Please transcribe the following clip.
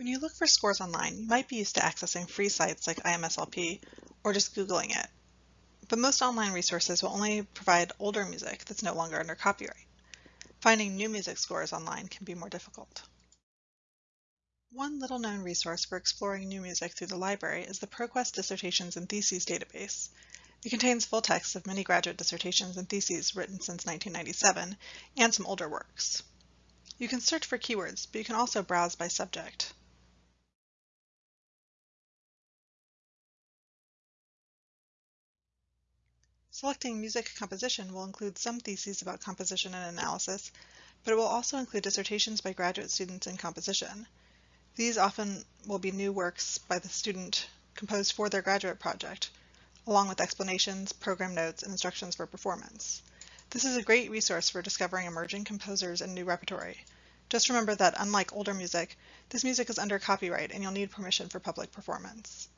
When you look for scores online, you might be used to accessing free sites like IMSLP or just Googling it. But most online resources will only provide older music that's no longer under copyright. Finding new music scores online can be more difficult. One little known resource for exploring new music through the library is the ProQuest Dissertations and Theses database. It contains full texts of many graduate dissertations and theses written since 1997 and some older works. You can search for keywords, but you can also browse by subject. Selecting music composition will include some theses about composition and analysis, but it will also include dissertations by graduate students in composition. These often will be new works by the student composed for their graduate project, along with explanations, program notes, and instructions for performance. This is a great resource for discovering emerging composers and new repertory. Just remember that unlike older music, this music is under copyright and you'll need permission for public performance.